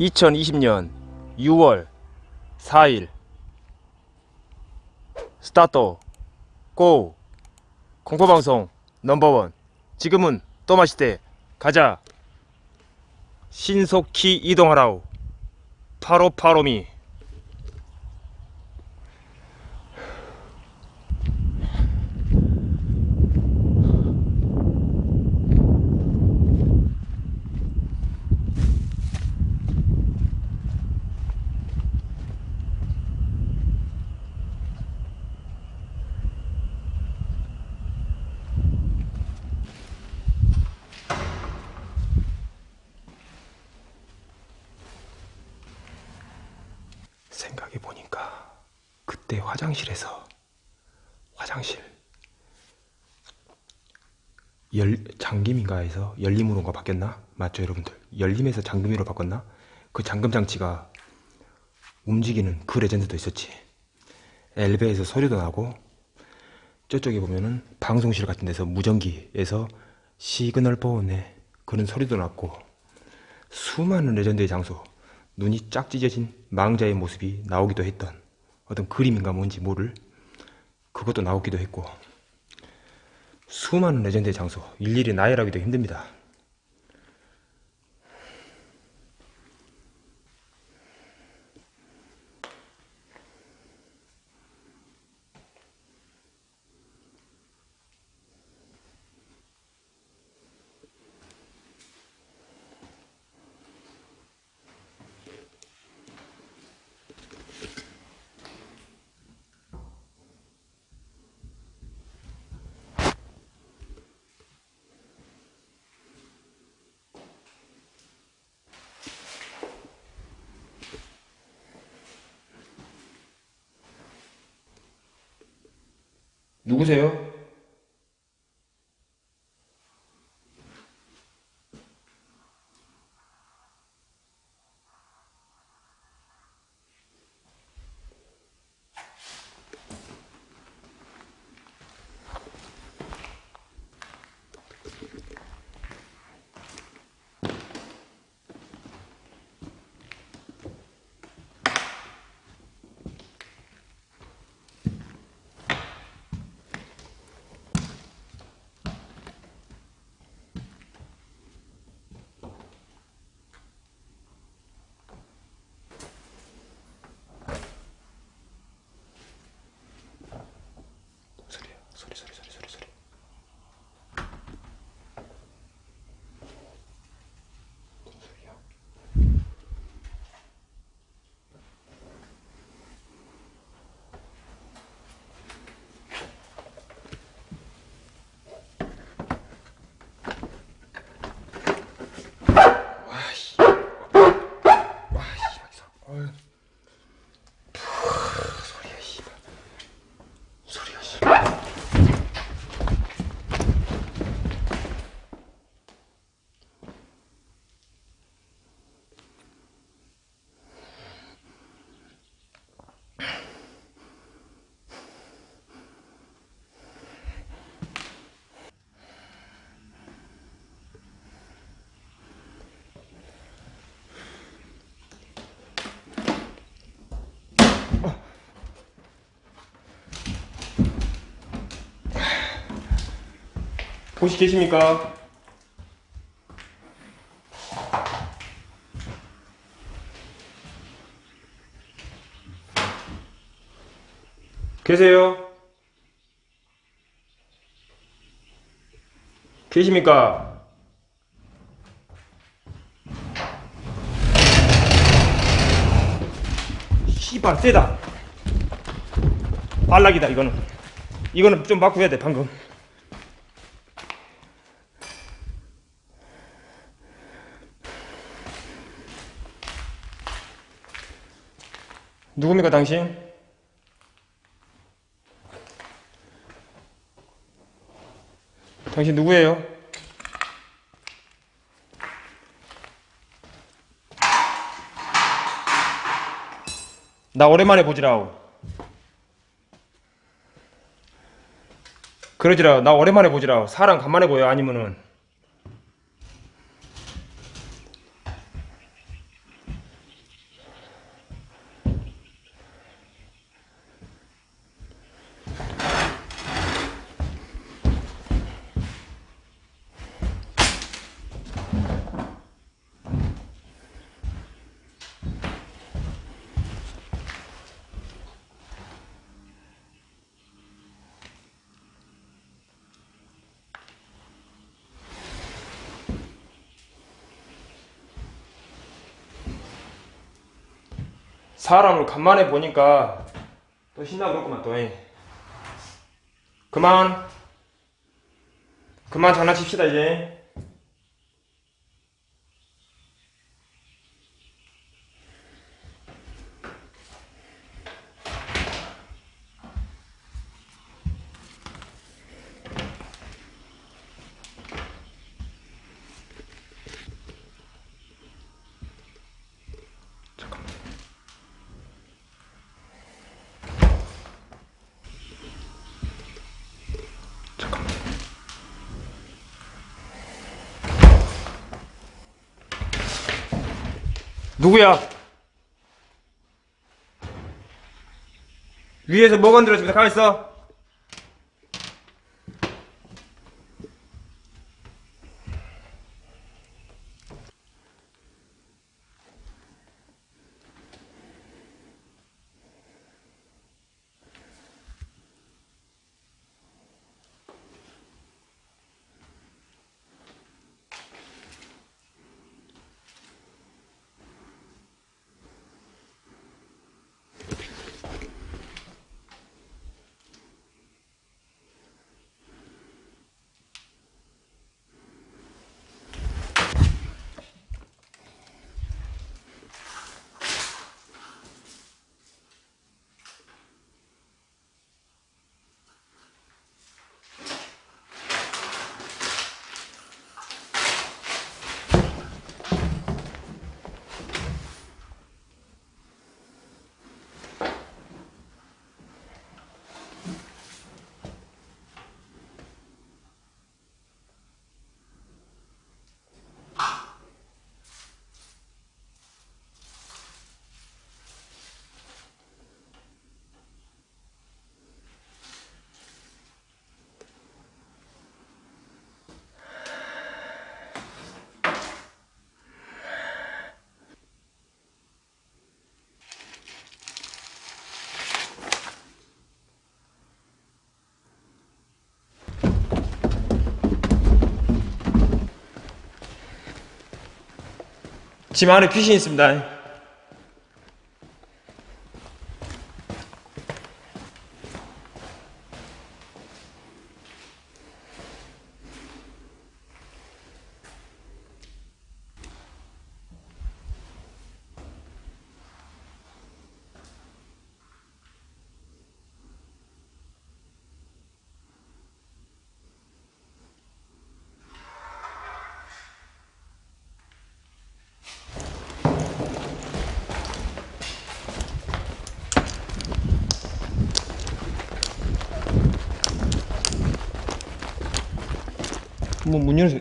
2020년 6월 4일. 스타트 고. 공포방송 넘버원. 지금은 또 마시대. 가자. 신속히 이동하라우 파로파로미 생각해 보니까 그때 화장실에서 화장실 열 잠김인가 해서 열림으로가 바뀌었나? 맞죠 여러분들? 열림에서 잠금으로 바꿨나? 그 잠금 장치가 움직이는 그 레전드도 있었지 엘베에서 소리도 나고 저쪽에 보면은 방송실 같은 데서 무전기에서 시그널 보온에 그런 소리도 났고 수많은 레전드의 장소 눈이 쫙 찢어진 망자의 모습이 나오기도 했던 어떤 그림인가 뭔지 모를 그것도 나오기도 했고 수많은 레전드의 장소 일일이 나열하기도 힘듭니다. 누구세요? 소리야 소리 소리 소리 소리 소리 무슨 소리야? 와씨 와씨 여기서 어휴 푸, 소리야 씨발 소리가 씨. 혹시 계십니까? 계세요? 계십니까? 씨발 세다 발락이다 이거는 이거는 좀 바꾸어야 돼 방금 누굽니까 당신? 당신 누구예요? 나 오랜만에 보지라오. 그러지라 나 오랜만에 보지라 사람 간만에 보여 아니면은 사람을 간만에 보니까 또 신나고 그렇구만 또 잉. 그만 그만 장난칩시다 이제 누구야? 위에서 뭐 건드려집니다 가만있어 집 안에 귀신이 있습니다 뭐문 열어서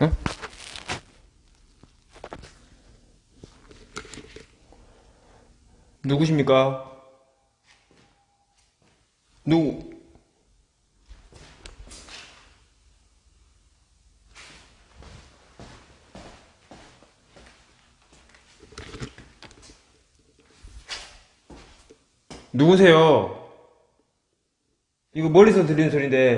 응? 누구십니까? 누구? 누구세요? 이거 멀리서 들리는 소리인데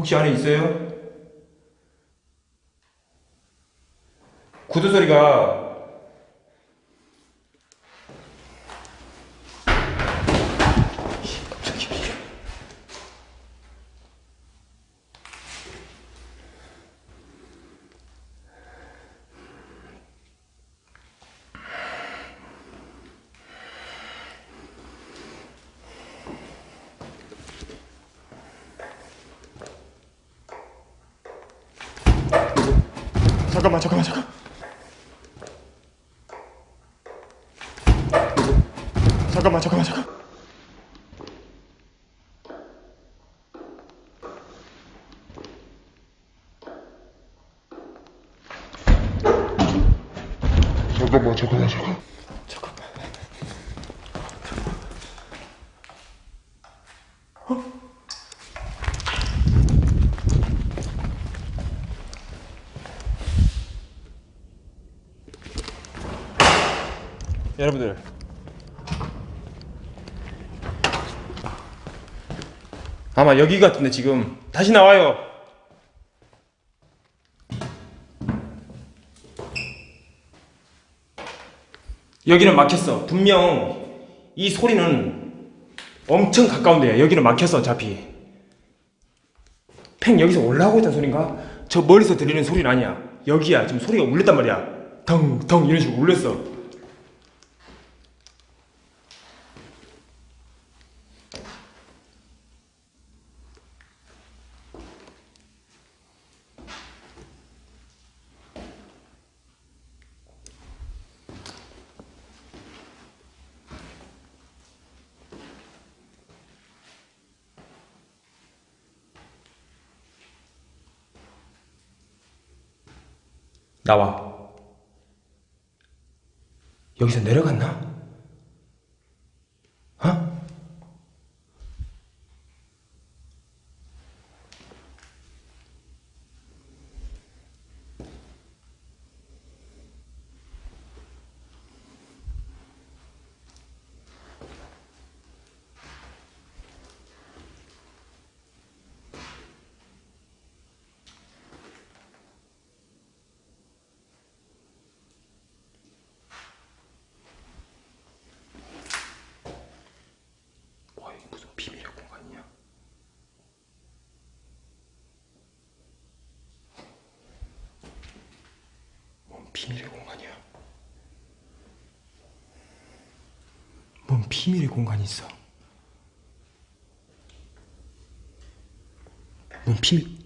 혹시 안에 있어요? 구두 소리가 잠깐만 잠깐만 잠깐 잠깐만 잠깐만 잠깐 잠깐만 잠깐만 잠깐 잠깐만 여러분들 아마 여기 같은데 지금. 다시 나와요. 여기는 막혔어. 분명 이 소리는 엄청 가까운데 여기는 막혔어 어차피 팽 여기서 올라오고 있다는 소린가? 저 멀리서 들리는 소리는 아니야. 여기야. 지금 소리가 울렸단 말이야. 덩덩 이런 식으로 울렸어 나와. 여기서 내려갔나? 어? 와, 이게 무슨 비밀의 공간이야? 뭔 비밀의 공간이야? 뭔 비밀의 공간이 있어? 뭔 비밀?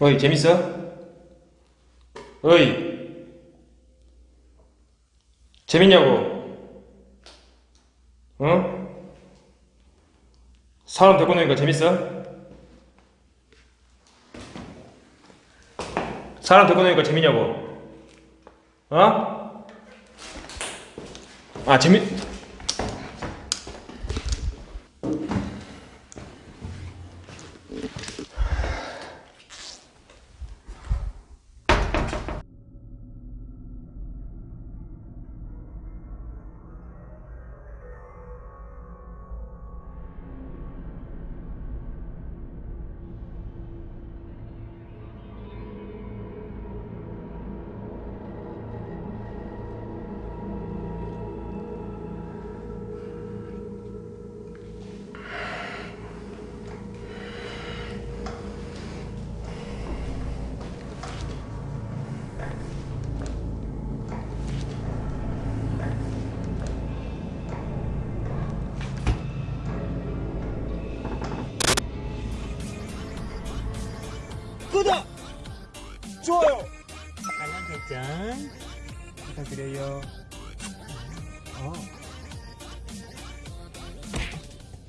어이, 재밌어? 어이. 재밌냐고? 어? 사람 데리고 노니까 재밌어? 사람 데리고 노니까 재밌냐고? 어? 아, 재밌,